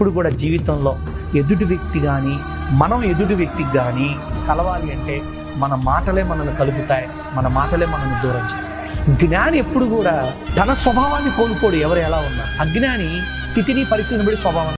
ఎప్పుడు కూడా జీవితంలో ఎదుటి వ్యక్తి కానీ మనం ఎదుటి వ్యక్తికి కానీ కలవాలి అంటే మన మాటలే మనల్ని కలుపుతాయి మన మాటలే మనల్ని దూరం చేస్తాయి. జ్ఞాని ఎప్పుడు కూడా తన స్వభావాన్ని కోల్పోడు ఎవరు ఎలా ఉన్నా. అజ్ఞాని స్థితిని పరిస్థితిని బట్టి స్వభావం